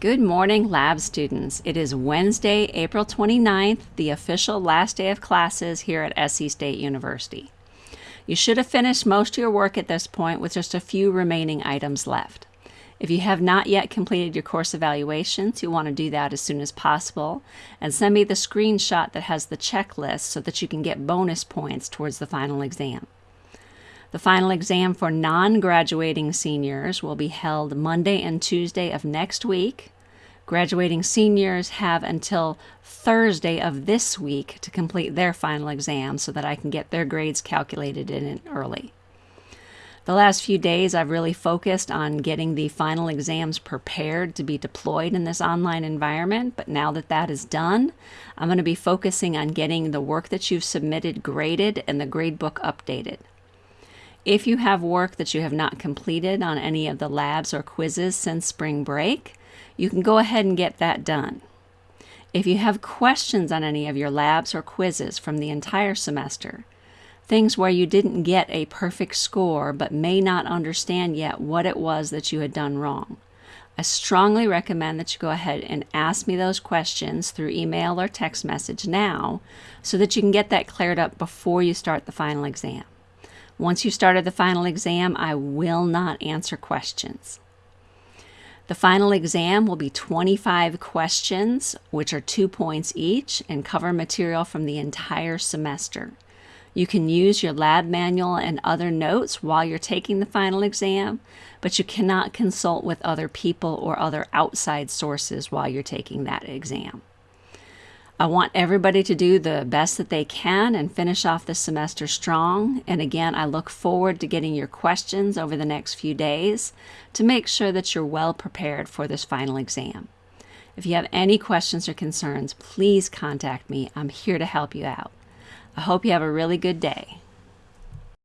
Good morning, lab students. It is Wednesday, April 29th, the official last day of classes here at SC State University. You should have finished most of your work at this point with just a few remaining items left. If you have not yet completed your course evaluations, you want to do that as soon as possible and send me the screenshot that has the checklist so that you can get bonus points towards the final exam. The final exam for non graduating seniors will be held Monday and Tuesday of next week. Graduating seniors have until Thursday of this week to complete their final exam so that I can get their grades calculated in early. The last few days, I've really focused on getting the final exams prepared to be deployed in this online environment. But now that that is done, I'm going to be focusing on getting the work that you've submitted graded and the gradebook updated. If you have work that you have not completed on any of the labs or quizzes since spring break, you can go ahead and get that done. If you have questions on any of your labs or quizzes from the entire semester, things where you didn't get a perfect score but may not understand yet what it was that you had done wrong, I strongly recommend that you go ahead and ask me those questions through email or text message now so that you can get that cleared up before you start the final exam. Once you started the final exam, I will not answer questions. The final exam will be 25 questions, which are two points each, and cover material from the entire semester. You can use your lab manual and other notes while you're taking the final exam, but you cannot consult with other people or other outside sources while you're taking that exam. I want everybody to do the best that they can and finish off the semester strong. And again, I look forward to getting your questions over the next few days to make sure that you're well prepared for this final exam. If you have any questions or concerns, please contact me. I'm here to help you out. I hope you have a really good day.